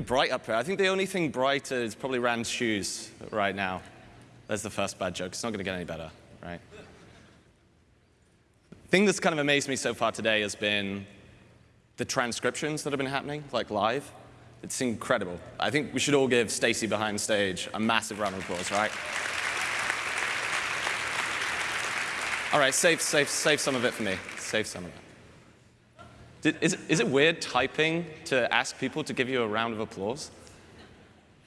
bright up here. I think the only thing brighter is probably Rand's shoes right now. There's the first bad joke. It's not going to get any better, right? The thing that's kind of amazed me so far today has been the transcriptions that have been happening, like live. It's incredible. I think we should all give Stacy behind stage a massive round of applause, right? All right, save, save, save some of it for me. Save some of it. Did, is, is it weird typing to ask people to give you a round of applause?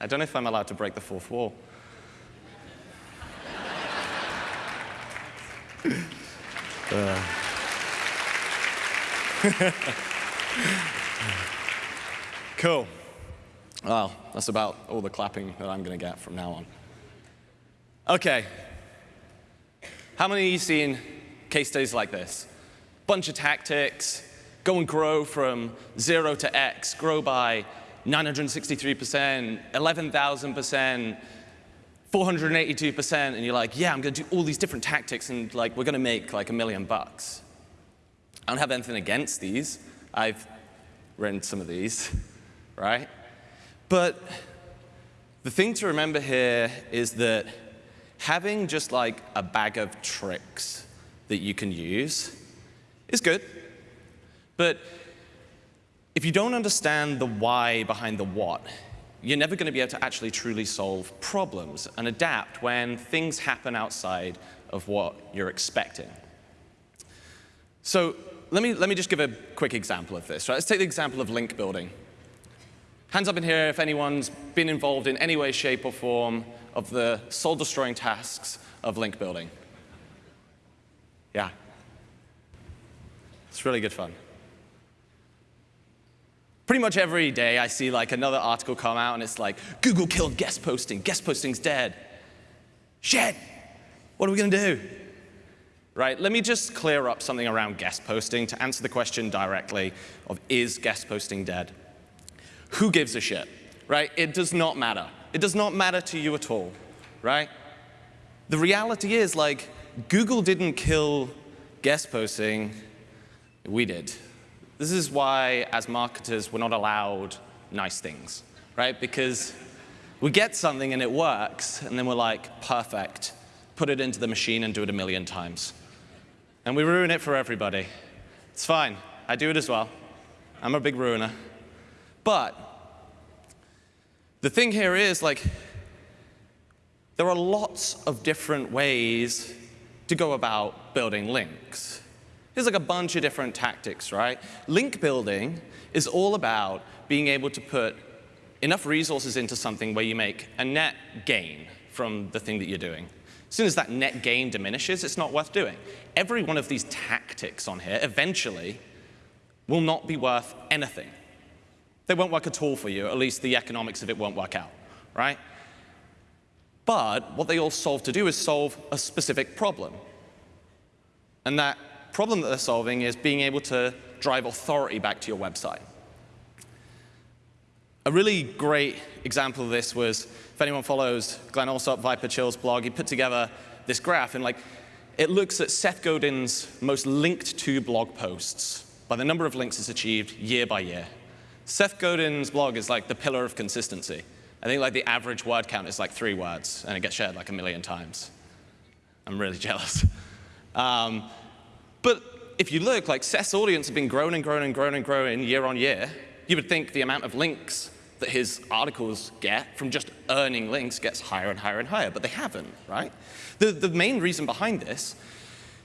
I don't know if I'm allowed to break the fourth wall. uh. cool. Well, that's about all the clapping that I'm going to get from now on. OK, how many of you seen case studies like this? Bunch of tactics, go and grow from 0 to x, grow by 963%, 11,000%, 482%, and you're like, yeah, I'm going to do all these different tactics, and like, we're going to make like a million bucks. I don't have anything against these. I've written some of these, right? But the thing to remember here is that having just like a bag of tricks that you can use is good. But if you don't understand the why behind the what, you're never going to be able to actually truly solve problems and adapt when things happen outside of what you're expecting. So let me, let me just give a quick example of this. Right? Let's take the example of link building. Hands up in here if anyone's been involved in any way, shape, or form of the soul-destroying tasks of link building. Yeah. It's really good fun. Pretty much every day I see like another article come out and it's like, Google killed guest posting, guest posting's dead. Shit, what are we gonna do? Right, let me just clear up something around guest posting to answer the question directly of is guest posting dead? Who gives a shit, right? It does not matter. It does not matter to you at all, right? The reality is, like, Google didn't kill guest posting, we did. This is why, as marketers, we're not allowed nice things, right? Because we get something and it works, and then we're like, perfect, put it into the machine and do it a million times. And we ruin it for everybody. It's fine. I do it as well. I'm a big ruiner. But the thing here is, like, there are lots of different ways to go about building links. There's like a bunch of different tactics, right? Link building is all about being able to put enough resources into something where you make a net gain from the thing that you're doing. As soon as that net gain diminishes, it's not worth doing. Every one of these tactics on here eventually will not be worth anything. They won't work at all for you, at least the economics of it won't work out, right? But what they all solve to do is solve a specific problem. And that problem that they're solving is being able to drive authority back to your website. A really great example of this was, if anyone follows Glen Allsopp, Viper Chill's blog, he put together this graph, and like, it looks at Seth Godin's most linked to blog posts by the number of links it's achieved year by year. Seth Godin's blog is like the pillar of consistency. I think like the average word count is like three words, and it gets shared like a million times. I'm really jealous. Um, if you look, like Seth's audience has been growing and growing and growing and growing year on year. You would think the amount of links that his articles get from just earning links gets higher and higher and higher, but they haven't, right? The, the main reason behind this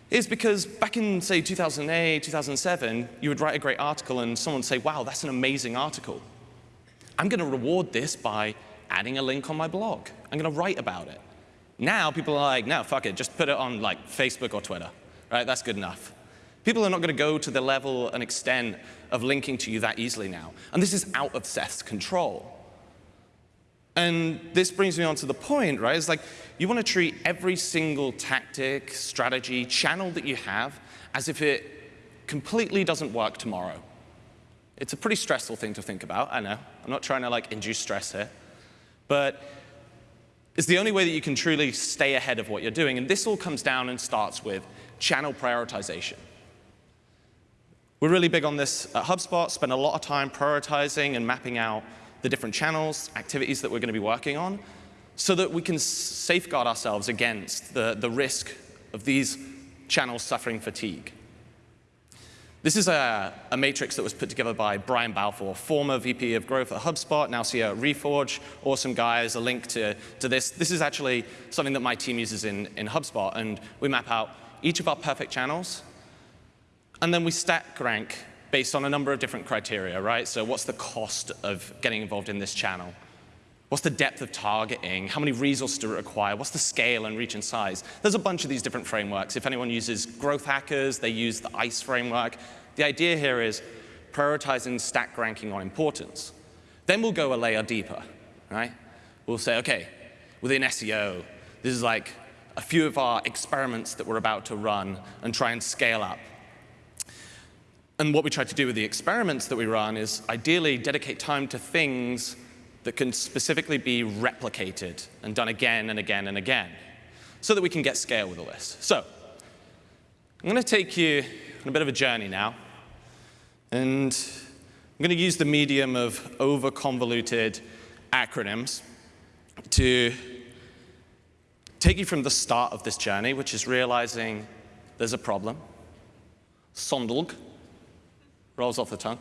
is because back in, say, 2008, 2007, you would write a great article and someone would say, wow, that's an amazing article. I'm going to reward this by adding a link on my blog. I'm going to write about it. Now people are like, no, fuck it, just put it on like Facebook or Twitter, right? That's good enough. People are not going to go to the level and extent of linking to you that easily now. And this is out of Seth's control. And this brings me on to the point, right? It's like you want to treat every single tactic, strategy, channel that you have as if it completely doesn't work tomorrow. It's a pretty stressful thing to think about, I know. I'm not trying to like induce stress here. But it's the only way that you can truly stay ahead of what you're doing. And this all comes down and starts with channel prioritization. We're really big on this at HubSpot, spend a lot of time prioritizing and mapping out the different channels, activities that we're going to be working on, so that we can safeguard ourselves against the, the risk of these channels suffering fatigue. This is a, a, matrix that was put together by Brian Balfour, former VP of growth at HubSpot, now CEO at Reforge. Awesome guy. There's a link to, to this. This is actually something that my team uses in, in HubSpot. And we map out each of our perfect channels. And then we stack rank based on a number of different criteria, right? So what's the cost of getting involved in this channel? What's the depth of targeting? How many resources do it require? What's the scale and reach and size? There's a bunch of these different frameworks. If anyone uses growth hackers, they use the ICE framework. The idea here is prioritizing stack ranking on importance. Then we'll go a layer deeper, right? We'll say, OK, within SEO, this is like a few of our experiments that we're about to run and try and scale up. And what we try to do with the experiments that we run is ideally dedicate time to things that can specifically be replicated and done again and again and again so that we can get scale with all this. So I'm going to take you on a bit of a journey now. And I'm going to use the medium of over-convoluted acronyms to take you from the start of this journey, which is realizing there's a problem. Sondlg rolls off the tongue.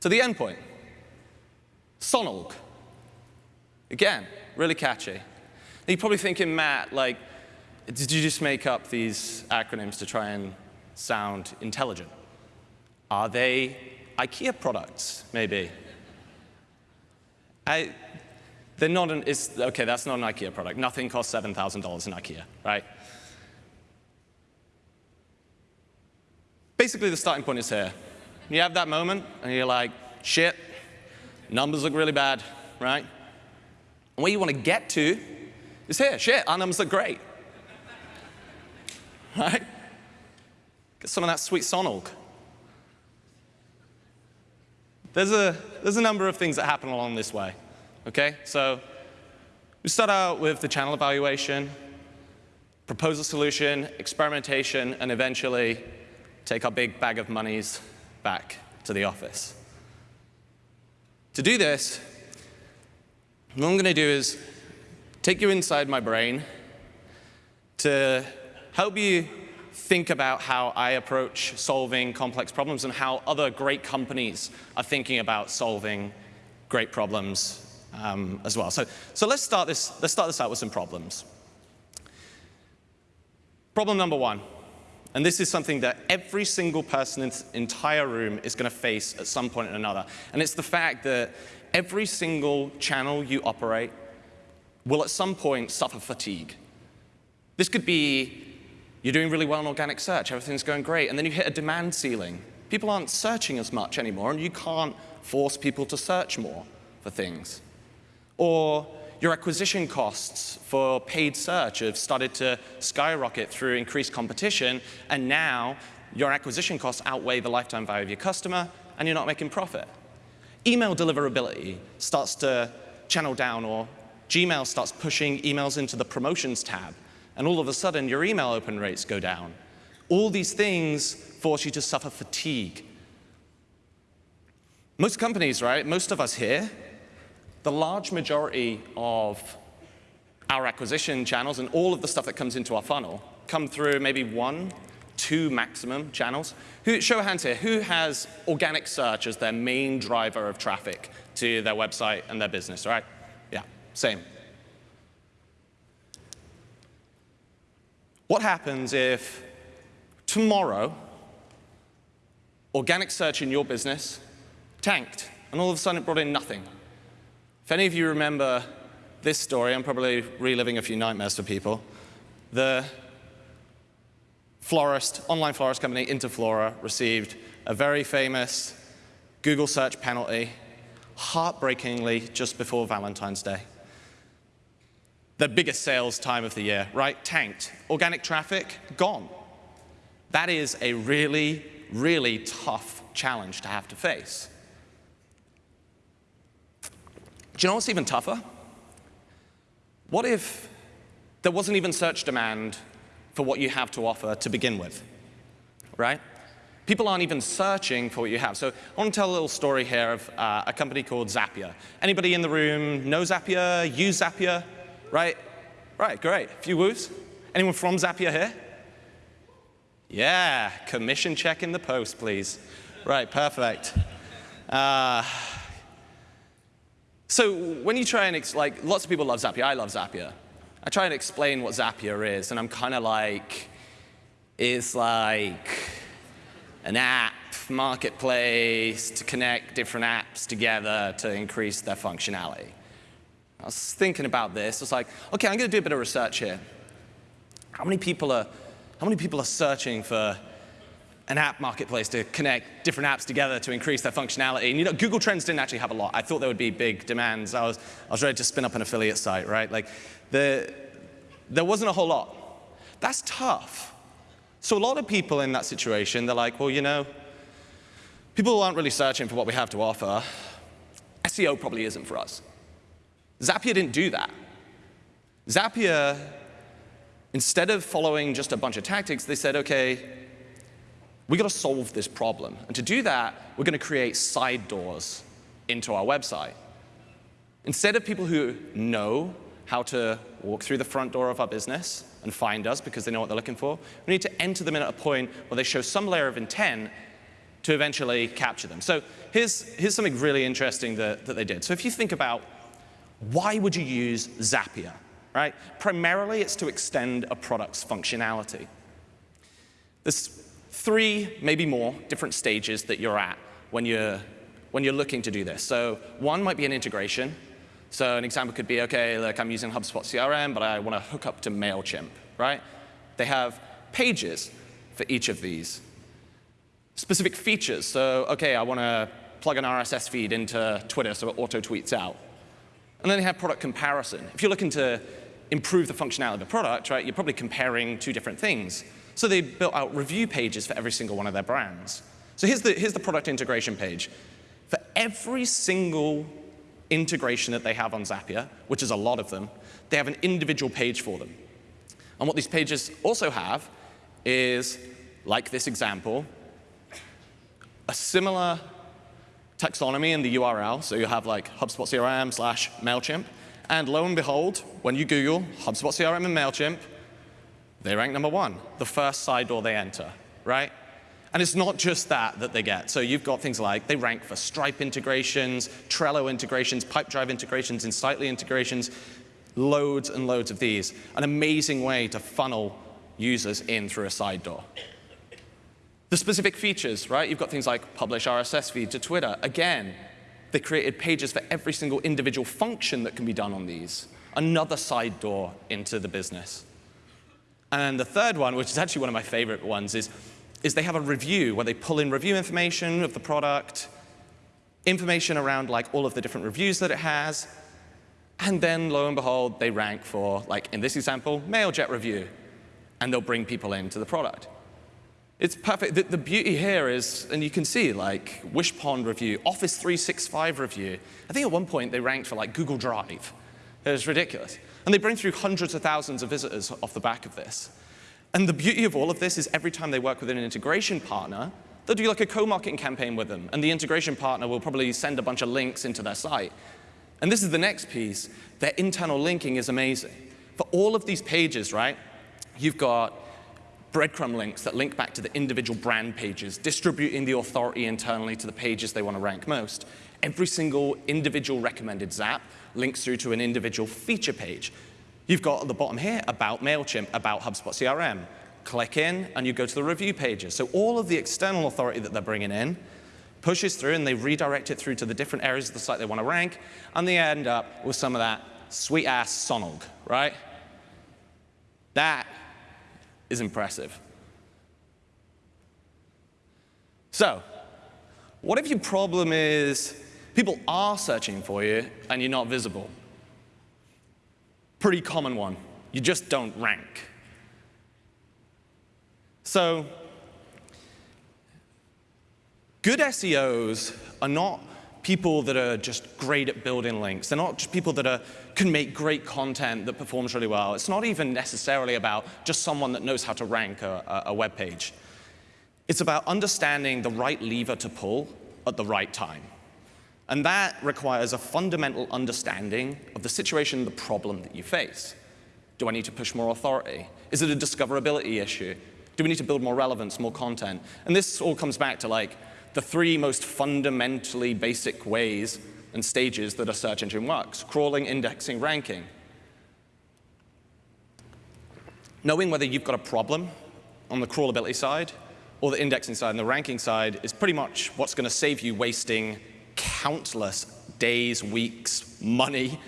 To the end point. Sonalg. Again, really catchy. Now you're probably thinking, Matt, like, did you just make up these acronyms to try and sound intelligent? Are they IKEA products, maybe? I, they're not an, it's, OK, that's not an IKEA product. Nothing costs $7,000 in IKEA, right? Basically, the starting point is here. You have that moment, and you're like, shit, Numbers look really bad, right? And where you want to get to is here. Shit, our numbers look great. right? Get some of that sweet sonalg. There's a, there's a number of things that happen along this way. Okay? So we start out with the channel evaluation, propose a solution, experimentation, and eventually take our big bag of monies back to the office. To do this, what I'm going to do is take you inside my brain to help you think about how I approach solving complex problems and how other great companies are thinking about solving great problems um, as well. So, so let's, start this, let's start this out with some problems. Problem number one. And this is something that every single person in this entire room is going to face at some point or another. And it's the fact that every single channel you operate will at some point suffer fatigue. This could be you're doing really well in organic search, everything's going great, and then you hit a demand ceiling. People aren't searching as much anymore, and you can't force people to search more for things. Or your acquisition costs for paid search have started to skyrocket through increased competition, and now your acquisition costs outweigh the lifetime value of your customer, and you're not making profit. Email deliverability starts to channel down, or Gmail starts pushing emails into the promotions tab, and all of a sudden your email open rates go down. All these things force you to suffer fatigue. Most companies, right, most of us here, the large majority of our acquisition channels and all of the stuff that comes into our funnel come through maybe one, two maximum channels. Who, show of hands here, who has organic search as their main driver of traffic to their website and their business, right? Yeah, same. What happens if tomorrow organic search in your business tanked and all of a sudden it brought in nothing? If any of you remember this story, I'm probably reliving a few nightmares for people. The florist, online florist company Interflora received a very famous Google search penalty, heartbreakingly just before Valentine's Day. The biggest sales time of the year, right? Tanked. Organic traffic, gone. That is a really, really tough challenge to have to face. Do you know what's even tougher? What if there wasn't even search demand for what you have to offer to begin with, right? People aren't even searching for what you have. So I want to tell a little story here of uh, a company called Zapier. Anybody in the room know Zapier, use Zapier, right? Right, great. A few woos. Anyone from Zapier here? Yeah, commission check in the post, please. Right, perfect. Uh, so when you try and, like, lots of people love Zapier. I love Zapier. I try and explain what Zapier is, and I'm kind of like, it's like an app marketplace to connect different apps together to increase their functionality. I was thinking about this. I was like, OK, I'm going to do a bit of research here. How many people are, how many people are searching for an app marketplace to connect different apps together to increase their functionality. And you know, Google Trends didn't actually have a lot. I thought there would be big demands. I was, I was ready to spin up an affiliate site, right? Like, the, there wasn't a whole lot. That's tough. So a lot of people in that situation, they're like, well, you know, people aren't really searching for what we have to offer. SEO probably isn't for us. Zapier didn't do that. Zapier, instead of following just a bunch of tactics, they said, OK, we got to solve this problem. And to do that, we're going to create side doors into our website. Instead of people who know how to walk through the front door of our business and find us because they know what they're looking for. We need to enter them in at a point where they show some layer of intent to eventually capture them. So here's, here's something really interesting that, that they did. So if you think about why would you use Zapier, right? Primarily, it's to extend a product's functionality. There's three, maybe more, different stages that you're at when you're, when you're looking to do this. So one might be an integration. So an example could be, OK, look, I'm using HubSpot CRM, but I want to hook up to MailChimp, right? They have pages for each of these. Specific features. So OK, I want to plug an RSS feed into Twitter so it auto-tweets out. And then they have product comparison. If you're looking to improve the functionality of the product, right, you're probably comparing two different things. So they built out review pages for every single one of their brands. So here's the, here's the product integration page. For every single integration that they have on Zapier, which is a lot of them, they have an individual page for them. And what these pages also have is, like this example, a similar taxonomy in the URL. So you have like HubSpot CRM slash MailChimp. And lo and behold, when you Google HubSpot CRM and MailChimp, they rank number one, the first side door they enter, right? And it's not just that that they get. So you've got things like they rank for Stripe integrations, Trello integrations, Pipedrive integrations, Insightly integrations, loads and loads of these. An amazing way to funnel users in through a side door. The specific features, right? You've got things like publish RSS feed to Twitter. Again, they created pages for every single individual function that can be done on these. Another side door into the business. And the third one, which is actually one of my favorite ones, is is they have a review where they pull in review information of the product, information around like all of the different reviews that it has, and then lo and behold, they rank for, like in this example, MailJet review, and they'll bring people into the product. It's perfect. The, the, beauty here is, and you can see like Wishpond review, Office 365 review. I think at one point they ranked for like Google Drive. It was ridiculous. And they bring through hundreds of thousands of visitors off the back of this. And the beauty of all of this is every time they work with an integration partner, they'll do like a co-marketing campaign with them. And the integration partner will probably send a bunch of links into their site. And this is the next piece. Their internal linking is amazing. For all of these pages, right, you've got breadcrumb links that link back to the individual brand pages, distributing the authority internally to the pages they want to rank most. Every single individual recommended Zap links through to an individual feature page. You've got at the bottom here about MailChimp, about HubSpot CRM. Click in, and you go to the review pages. So all of the external authority that they're bringing in pushes through, and they redirect it through to the different areas of the site they want to rank, and they end up with some of that sweet-ass sonog, right? That is impressive. So what if your problem is people are searching for you, and you're not visible? pretty common one. You just don't rank. So good SEOs are not people that are just great at building links. They're not just people that are, can make great content that performs really well. It's not even necessarily about just someone that knows how to rank a, a web page. It's about understanding the right lever to pull at the right time. And that requires a fundamental understanding of the situation, the problem that you face. Do I need to push more authority? Is it a discoverability issue? Do we need to build more relevance, more content? And this all comes back to like the three most fundamentally basic ways and stages that a search engine works, crawling, indexing, ranking. Knowing whether you've got a problem on the crawlability side or the indexing side and the ranking side is pretty much what's going to save you wasting countless days, weeks, money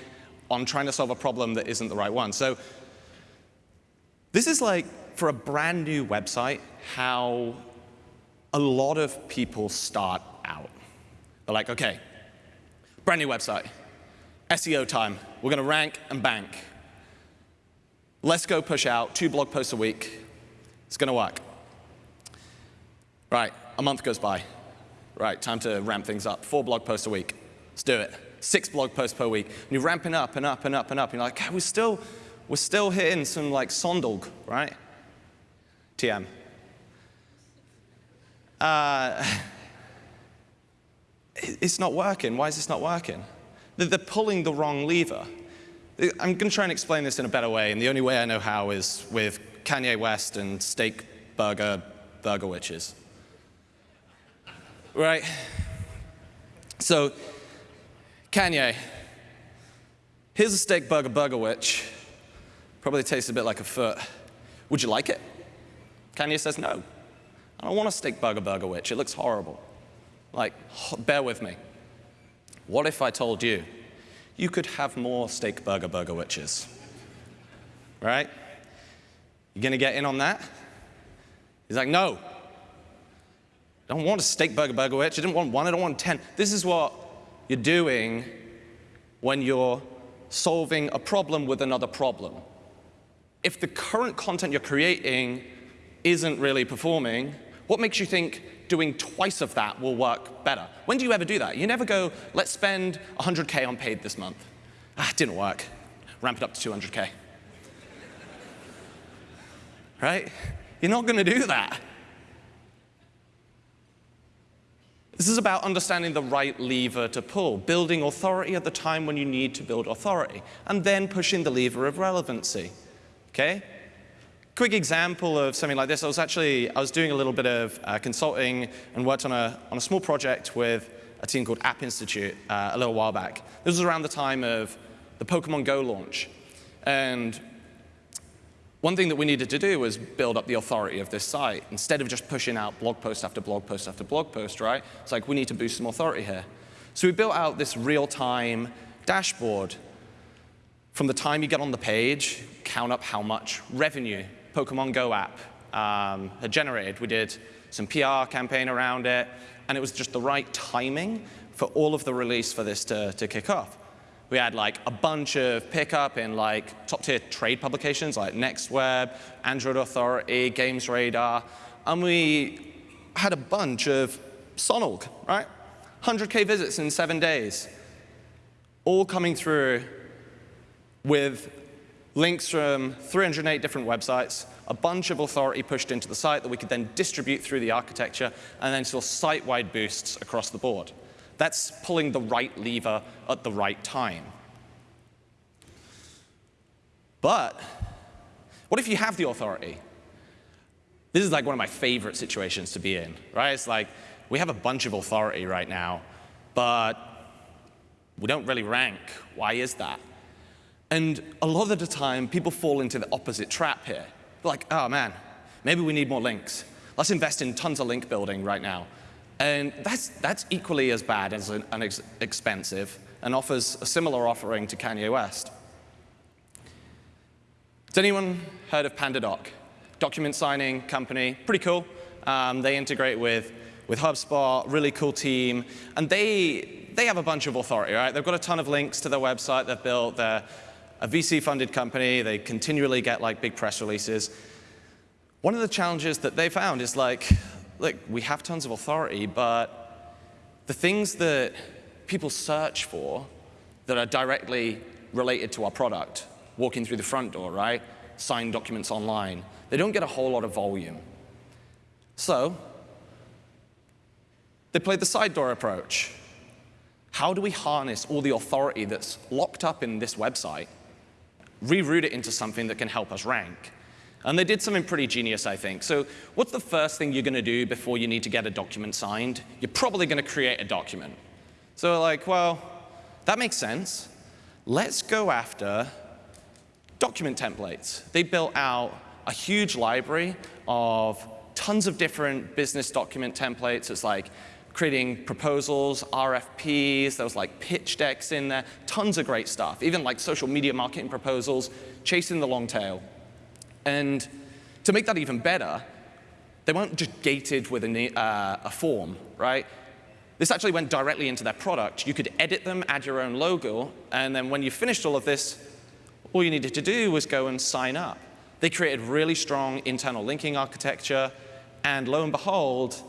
on trying to solve a problem that isn't the right one. So this is like, for a brand new website, how a lot of people start out. They're like, OK, brand new website, SEO time. We're going to rank and bank. Let's go push out two blog posts a week. It's going to work. Right, a month goes by. Right, time to ramp things up. Four blog posts a week. Let's do it. Six blog posts per week. And you're ramping up and up and up and up. And you're like, we're still, we're still hitting some like Sondog, right? TM. Uh, it's not working. Why is this not working? They're pulling the wrong lever. I'm going to try and explain this in a better way, and the only way I know how is with Kanye West and steak burger burger witches right? So, Kanye, here's a steak burger burger witch. Probably tastes a bit like a foot. Would you like it? Kanye says, no. I don't want a steak burger burger witch. It looks horrible. Like, bear with me. What if I told you you could have more steak burger burger witches? Right? You gonna get in on that? He's like, no, I don't want a steak burger burger witch. I didn't want one. I don't want 10. This is what you're doing when you're solving a problem with another problem. If the current content you're creating isn't really performing, what makes you think doing twice of that will work better? When do you ever do that? You never go, let's spend 100K on paid this month. Ah, didn't work. Ramp it up to 200K. right? You're not going to do that. This is about understanding the right lever to pull, building authority at the time when you need to build authority, and then pushing the lever of relevancy. Okay? Quick example of something like this. I was actually, I was doing a little bit of uh, consulting and worked on a, on a small project with a team called App Institute uh, a little while back. This was around the time of the Pokemon Go launch. And one thing that we needed to do was build up the authority of this site. Instead of just pushing out blog post after blog post after blog post, right? It's like, we need to boost some authority here. So we built out this real-time dashboard. From the time you get on the page, count up how much revenue Pokemon Go app um, had generated. We did some PR campaign around it, and it was just the right timing for all of the release for this to, to kick off. We had like a bunch of pickup in like top tier trade publications like NextWeb, Android Authority, Games Radar, and we had a bunch of Sonog, right? 100K visits in seven days, all coming through with links from 308 different websites, a bunch of authority pushed into the site that we could then distribute through the architecture, and then saw site-wide boosts across the board. That's pulling the right lever at the right time. But what if you have the authority? This is like one of my favorite situations to be in, right? It's like we have a bunch of authority right now, but we don't really rank. Why is that? And a lot of the time, people fall into the opposite trap here. They're like, oh man, maybe we need more links. Let's invest in tons of link building right now. And that's, that's equally as bad as an, an ex expensive and offers a similar offering to Kanye West. Has anyone heard of PandaDoc? Document signing company, pretty cool. Um, they integrate with, with HubSpot, really cool team. And they, they have a bunch of authority, right? They've got a ton of links to their website they've built. They're a VC-funded company. They continually get like big press releases. One of the challenges that they found is like, look, we have tons of authority, but the things that people search for that are directly related to our product, walking through the front door, right? Sign documents online. They don't get a whole lot of volume. So They played the side door approach. How do we harness all the authority that's locked up in this website, reroute it into something that can help us rank? And they did something pretty genius, I think. So what's the first thing you're going to do before you need to get a document signed? You're probably going to create a document. So like, well, that makes sense. Let's go after document templates. They built out a huge library of tons of different business document templates. It's like creating proposals, RFPs, there was like pitch decks in there, tons of great stuff, even like social media marketing proposals, chasing the long tail. And to make that even better, they weren't just gated with a, uh, a form, right? This actually went directly into their product. You could edit them, add your own logo, and then when you finished all of this, all you needed to do was go and sign up. They created really strong internal linking architecture, and lo and behold,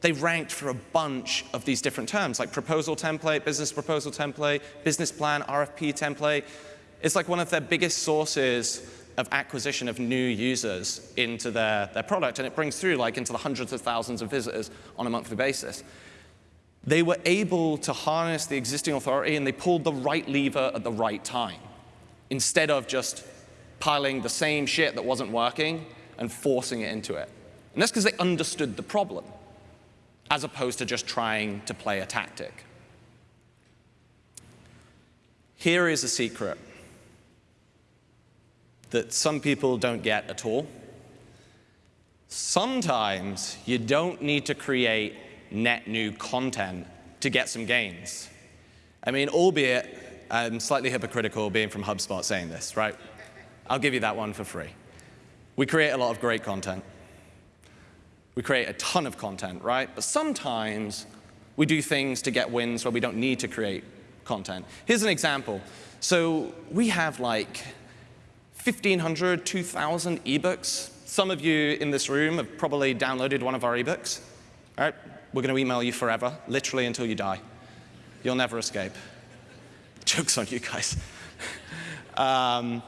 they ranked for a bunch of these different terms, like proposal template, business proposal template, business plan, RFP template. It's like one of their biggest sources of acquisition of new users into their, their product, and it brings through like into the hundreds of thousands of visitors on a monthly basis. They were able to harness the existing authority and they pulled the right lever at the right time, instead of just piling the same shit that wasn't working and forcing it into it. And that's because they understood the problem as opposed to just trying to play a tactic. Here is a secret that some people don't get at all. Sometimes you don't need to create net new content to get some gains. I mean, albeit I'm slightly hypocritical being from HubSpot saying this, right? I'll give you that one for free. We create a lot of great content. We create a ton of content, right? But sometimes we do things to get wins where we don't need to create content. Here's an example. So we have like 1,500, 2,000 ebooks. Some of you in this room have probably downloaded one of our ebooks. All right? We're going to email you forever, literally until you die. You'll never escape. Joke's on you guys. um,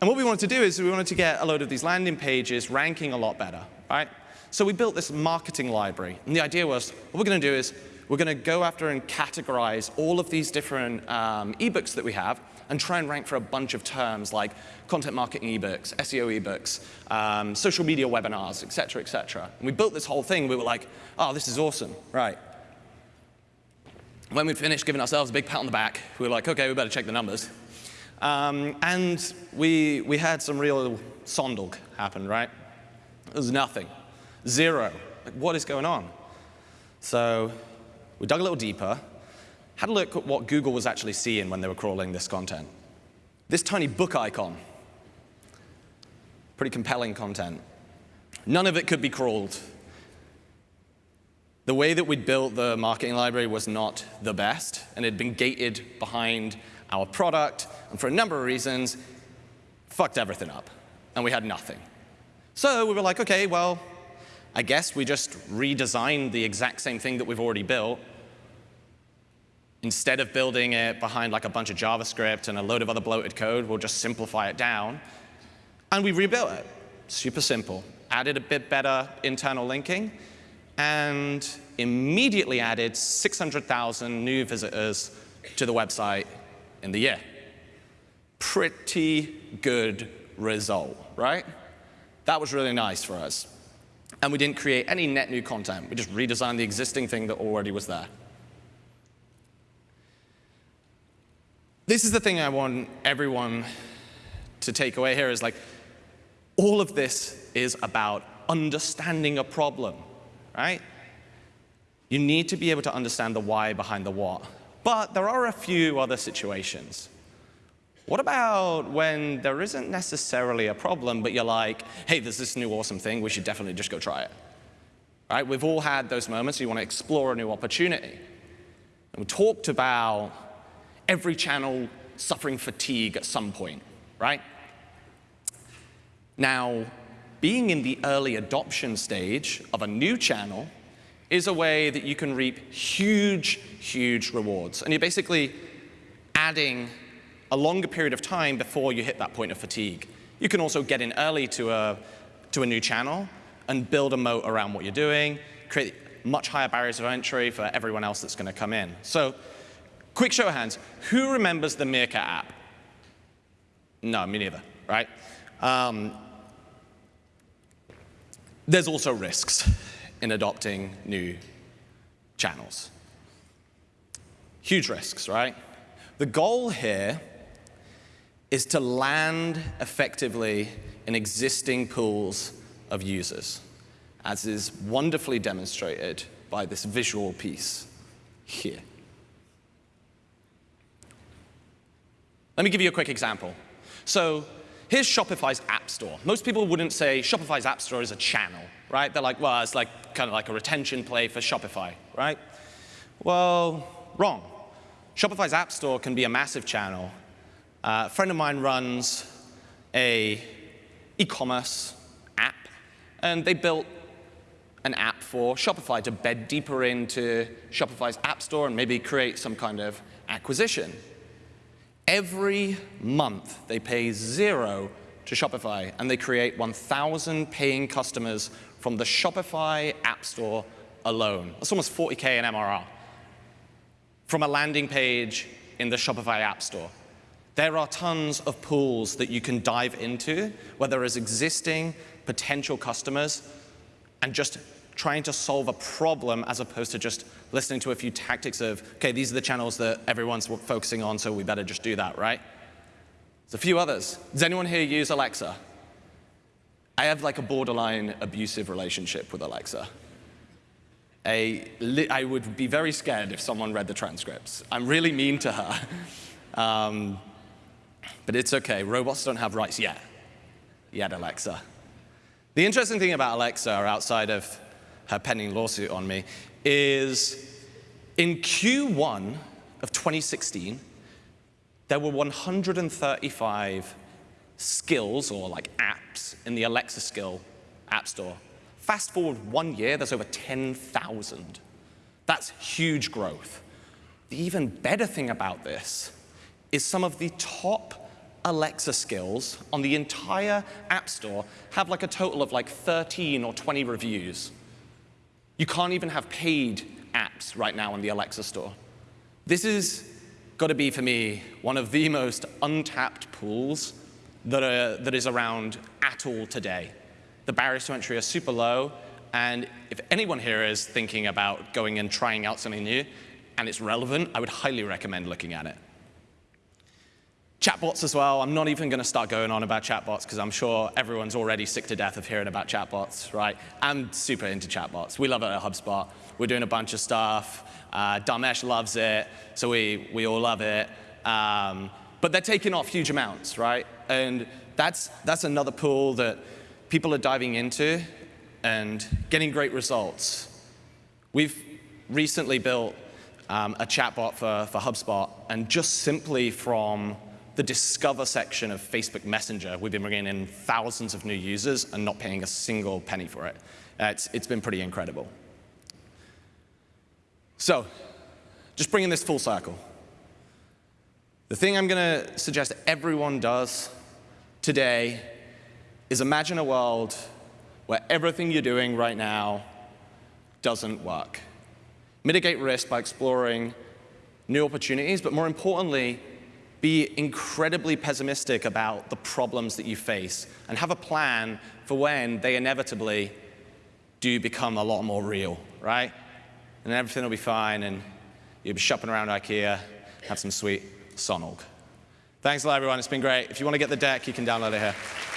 and what we wanted to do is we wanted to get a load of these landing pages ranking a lot better, right? So we built this marketing library. And the idea was, what we're going to do is we're going to go after and categorize all of these different um, ebooks that we have and try and rank for a bunch of terms like content marketing ebooks, SEO ebooks, um, social media webinars, et cetera, et cetera. And we built this whole thing. We were like, oh, this is awesome, right. When we finished giving ourselves a big pat on the back, we were like, OK, we better check the numbers. Um, and we, we had some real sondog happen, right? It was nothing. Zero. Like, what is going on? So we dug a little deeper, had a look at what Google was actually seeing when they were crawling this content. This tiny book icon. Pretty compelling content. None of it could be crawled. The way that we'd built the marketing library was not the best, and it had been gated behind our product, and for a number of reasons, fucked everything up, and we had nothing. So we were like, OK, well, I guess we just redesigned the exact same thing that we've already built. Instead of building it behind like a bunch of JavaScript and a load of other bloated code, we'll just simplify it down. And we rebuilt it. Super simple. Added a bit better internal linking, and immediately added 600,000 new visitors to the website in the year. Pretty good result, right? That was really nice for us. And we didn't create any net new content. We just redesigned the existing thing that already was there. This is the thing I want everyone to take away here is like, all of this is about understanding a problem, right? You need to be able to understand the why behind the what. But there are a few other situations. What about when there isn't necessarily a problem, but you're like, hey, there's this new awesome thing, we should definitely just go try it. Right? We've all had those moments, you want to explore a new opportunity. And we talked about every channel suffering fatigue at some point, right? Now, being in the early adoption stage of a new channel is a way that you can reap huge, huge rewards. And you're basically adding a longer period of time before you hit that point of fatigue. You can also get in early to a, to a new channel and build a moat around what you're doing, create much higher barriers of entry for everyone else that's going to come in. So quick show of hands, who remembers the Meerkat app? No, me neither, right? Um, there's also risks in adopting new channels. Huge risks, right? The goal here is to land effectively in existing pools of users, as is wonderfully demonstrated by this visual piece here. Let me give you a quick example. So here's Shopify's App Store. Most people wouldn't say Shopify's App Store is a channel, right? They're like, well, it's like kind of like a retention play for Shopify, right? Well, wrong. Shopify's App Store can be a massive channel. Uh, a friend of mine runs a e-commerce app, and they built an app for Shopify to bed deeper into Shopify's App Store and maybe create some kind of acquisition. Every month, they pay zero to Shopify, and they create 1,000 paying customers from the Shopify App Store alone. That's almost 40K in MRR from a landing page in the Shopify App Store. There are tons of pools that you can dive into, where there is existing potential customers and just trying to solve a problem as opposed to just listening to a few tactics of, okay, these are the channels that everyone's focusing on, so we better just do that, right? There's a few others. Does anyone here use Alexa? I have like a borderline abusive relationship with Alexa. I, I would be very scared if someone read the transcripts. I'm really mean to her. Um, but it's OK. Robots don't have rights yet. Yet, Alexa. The interesting thing about Alexa, outside of her pending lawsuit on me, is in Q1 of 2016, there were 135 skills or like apps in the Alexa skill app store. Fast forward one year, there's over 10,000. That's huge growth. The even better thing about this is some of the top Alexa skills on the entire App Store have like a total of like 13 or 20 reviews. You can't even have paid apps right now on the Alexa store. This is got to be, for me, one of the most untapped pools that, are, that is around at all today. The barriers to entry are super low, and if anyone here is thinking about going and trying out something new, and it's relevant, I would highly recommend looking at it. Chatbots as well. I'm not even going to start going on about chatbots because I'm sure everyone's already sick to death of hearing about chatbots, right? I'm super into chatbots. We love it at HubSpot. We're doing a bunch of stuff. Uh, Dharmesh loves it, so we, we all love it. Um, but they're taking off huge amounts, right? And that's, that's another pool that people are diving into and getting great results. We've recently built um, a chatbot for, for HubSpot, and just simply from the Discover section of Facebook Messenger, we've been bringing in thousands of new users and not paying a single penny for it. It's, it's been pretty incredible. So, just bringing this full circle. The thing I'm going to suggest everyone does today is imagine a world where everything you're doing right now doesn't work. Mitigate risk by exploring new opportunities, but more importantly, be incredibly pessimistic about the problems that you face and have a plan for when they inevitably do become a lot more real, right? And everything will be fine and you'll be shopping around IKEA, have some sweet Sonog. Thanks a lot, everyone. It's been great. If you want to get the deck, you can download it here.